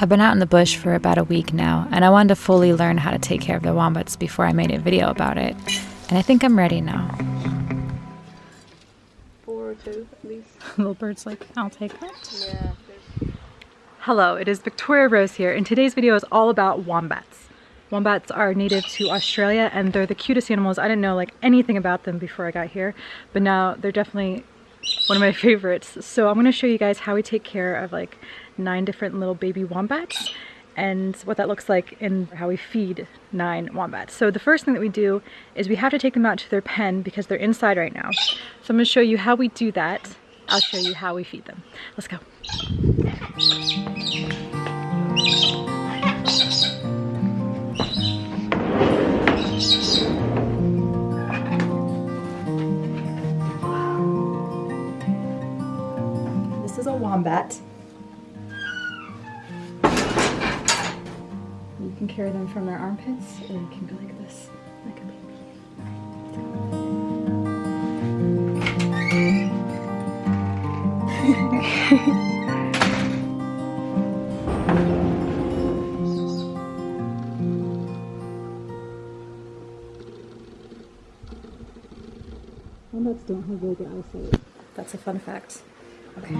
I've been out in the bush for about a week now, and I wanted to fully learn how to take care of the wombats before I made a video about it. And I think I'm ready now. Or two, at least. Little bird's like, I'll take it. Yeah. Hello, it is Victoria Rose here, and today's video is all about wombats. Wombats are native to Australia, and they're the cutest animals. I didn't know like anything about them before I got here, but now they're definitely one of my favorites. So I'm going to show you guys how we take care of like nine different little baby wombats and what that looks like and how we feed nine wombats. So the first thing that we do is we have to take them out to their pen because they're inside right now. So I'm to show you how we do that. I'll show you how we feed them. Let's go. From their armpits or you can go like this, like a baby. Wombats don't have very good eyesight. That's a fun fact. Okay.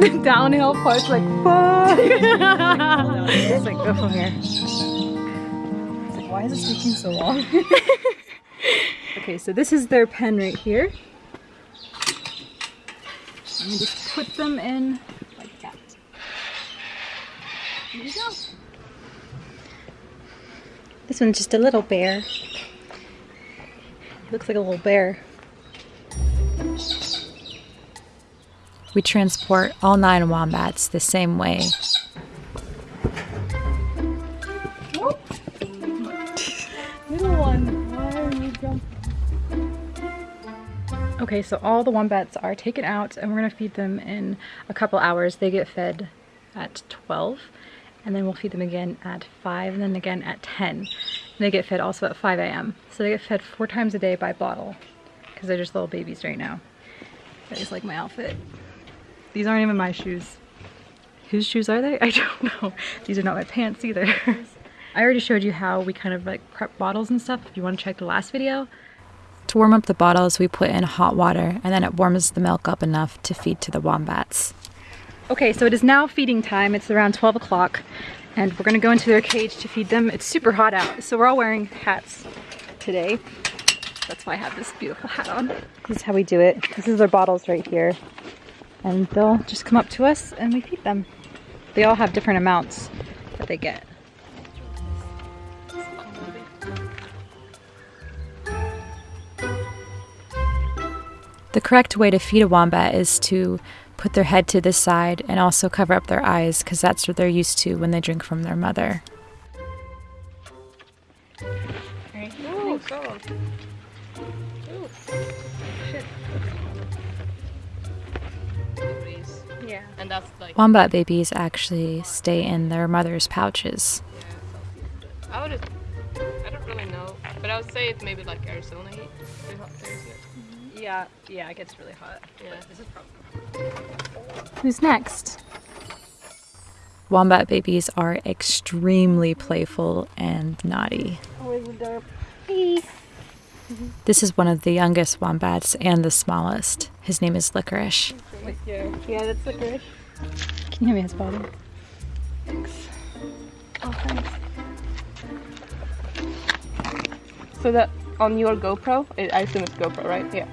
The downhill part's like fuck. Just like go from here. It's like, why is this taking so long? okay, so this is their pen right here. And you just put them in like that. Here you go. This one's just a little bear. He looks like a little bear. We transport all nine wombats the same way. Okay, so all the wombats are taken out and we're gonna feed them in a couple hours. They get fed at 12 and then we'll feed them again at 5 and then again at 10. And they get fed also at 5 a.m. So they get fed four times a day by bottle because they're just little babies right now. I just like my outfit. These aren't even my shoes. Whose shoes are they? I don't know. These are not my pants either. I already showed you how we kind of like prep bottles and stuff if you want to check the last video. To warm up the bottles, we put in hot water and then it warms the milk up enough to feed to the wombats. Okay, so it is now feeding time. It's around 12 o'clock and we're gonna go into their cage to feed them. It's super hot out, so we're all wearing hats today. That's why I have this beautiful hat on. This is how we do it. This is their bottles right here. And they'll just come up to us and we feed them. They all have different amounts that they get. The correct way to feed a wombat is to put their head to the side and also cover up their eyes because that's what they're used to when they drink from their mother. Ooh, Yeah. And that's like Wombat babies actually stay in their mother's pouches. Yeah. I would I don't really know, but I would say it's maybe like Arizona heat. Pretty hot there, isn't it? Mm-hmm. Yeah, yeah, it gets really hot. Yeah. This is probably Who's next? Wombat babies are extremely playful and naughty. Always a. This is one of the youngest wombats and the smallest. His name is Licorice. With your, yeah, that's licorice. Can you hand me his bottle? Thanks. Oh, thanks. So that on your GoPro, I I assume it's GoPro, right? Yeah.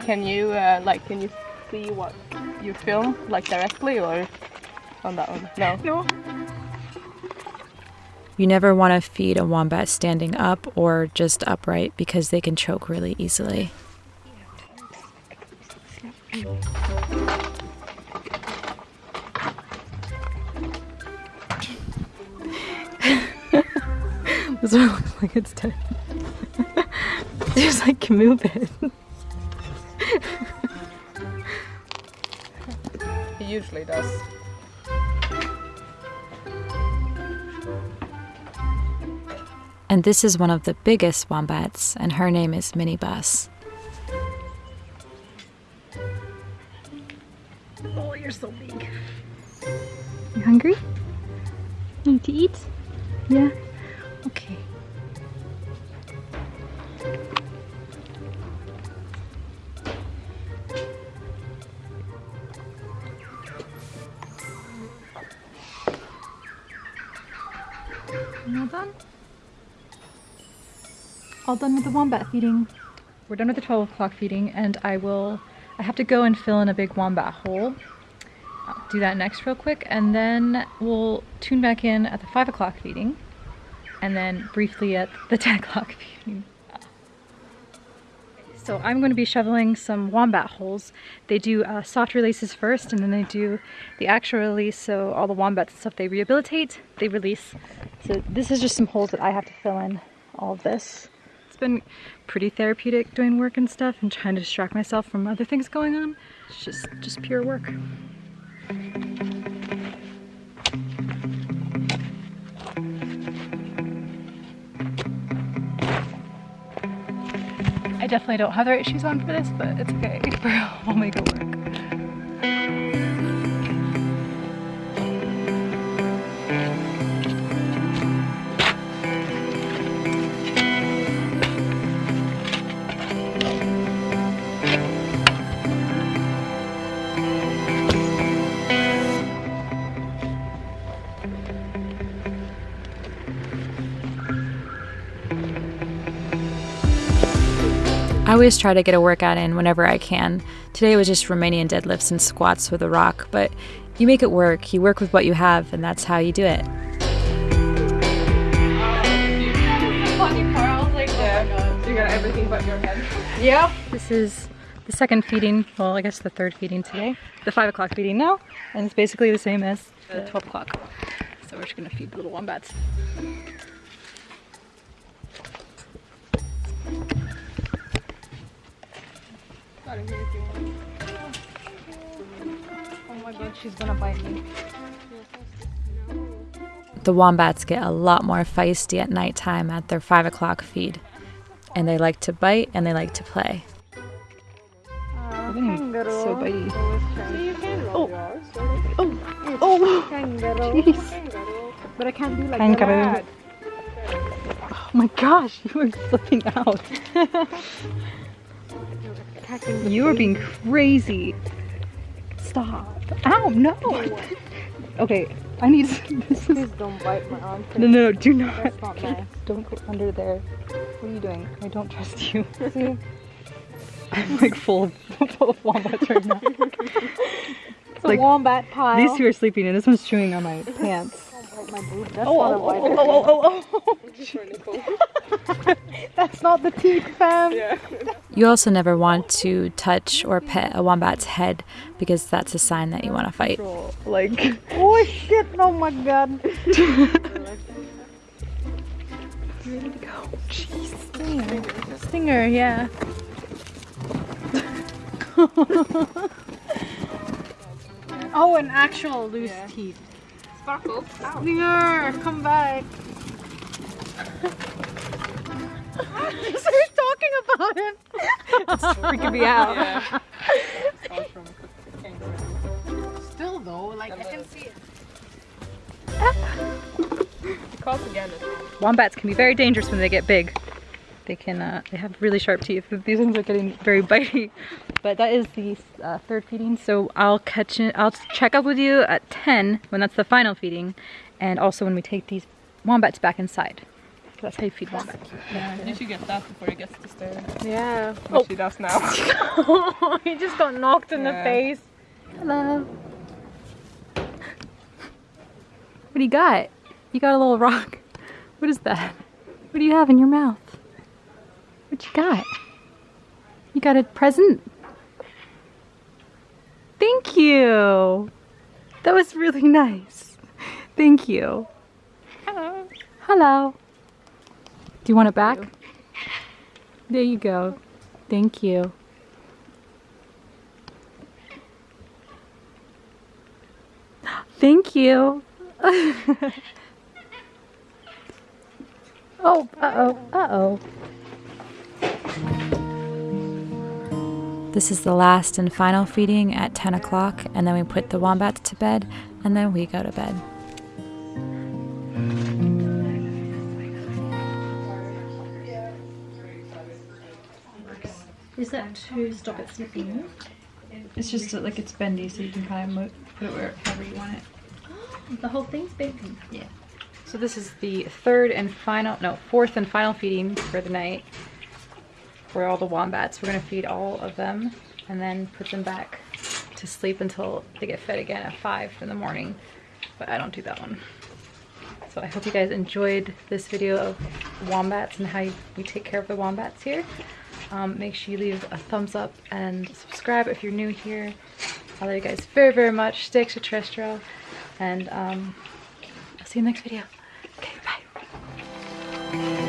Can you uh, like can you see what you film like directly or on that one? No. No. You never want to feed a wombat standing up or just upright because they can choke really easily. This one looks like it's dead. Just like can move it. He usually does. And this is one of the biggest wombats, and her name is Minnie Bus. Oh, you're so big. You hungry? Need to eat? Yeah? Okay. All done? All done with the wombat feeding. We're done with the 12 o'clock feeding and I will, I have to go and fill in a big wombat hole. I'll do that next real quick and then we'll tune back in at the 5 o'clock feeding and then briefly at the 10 o'clock feeding. So I'm going to be shoveling some wombat holes. They do uh, soft releases first and then they do the actual release so all the wombats and stuff they rehabilitate, they release. So this is just some holes that I have to fill in all of this. It's been pretty therapeutic doing work and stuff and trying to distract myself from other things going on. It's just, just pure work. I definitely don't have the right shoes on for this, but it's okay. We'll make it work. Always try to get a workout in whenever I can. Today was just Romanian deadlifts and squats with a rock, but you make it work. You work with what you have, and that's how you do it. You got everything but your head. Yep. This is the second feeding, well, I guess the third feeding today. The 5 o'clock feeding now, and it's basically the same as the 12 o'clock. So we're just gonna feed the little wombats. Oh my god, she's gonna bite me. The wombats get a lot more feisty at nighttime at their 5 o'clock feed. And they like to bite and they like to play. So bitey. Oh, Oh, oh! kangaroo. jeez. But I can't do like Kangaroo. that. Oh my gosh, you are slipping out. You are being crazy. Stop. Ow, no. Okay, I need this is Please don't bite my arm. No, no, do not. That's not nice. Don't go under there. What are you doing? I don't trust you. See? I'm like full of, full of wombats right now. It's a wombat pile. These two are sleeping and this one's chewing on my pants. My boob. That's Oh, not oh, a bite. oh, oh, oh, oh, oh. That's not the teeth, fam. You also never want to touch or pet a wombat's head because that's a sign that you want to fight. Like, Oh shit! Oh my god. ready to go. Jeez. Stinger. Stinger, yeah. Oh, an actual loose teeth. Sparkle. Ow. Stinger, come back. Who's talking about him? Freaking me out. Yeah. Still though, like I can see it. He calls again. Wombats can be very dangerous when they get big. They can, uh, they have really sharp teeth. These ones are getting very bitey. But that is the uh, third feeding. So I'll catch it, I'll check up with you at 10 when that's the final feeding. And also when we take these wombats back inside. That's how you feed wombats. You should get that before he gets to stare. Yeah. Which oh. he does now. he just got knocked in the face. Hello. What do you got? You got a little rock. What is that? What do you have in your mouth? What you got? You got a present? Thank you. That was really nice. Thank you. Hello. Hello. Do you want it back? There you go. Thank you. Thank you. oh, uh-oh, uh-oh. This is the last and final feeding at 10 o'clock, and then we put the wombats to bed, and then we go to bed. To stop it slipping? It's just that, like it's bendy, so you can kind of put it wherever you want it. The whole thing's bendy. Yeah. So this is the third and final, no, fourth and final feeding for the night for all the wombats. We're gonna feed all of them and then put them back to sleep until they get fed again at five in the morning. But I don't do that one. So I hope you guys enjoyed this video of wombats and how you, we take care of the wombats here. Um, make sure you leave a thumbs up and subscribe if you're new here. I love you guys very, very much. Stay extraterrestrial. And um, I'll see you in the next video. Okay, bye.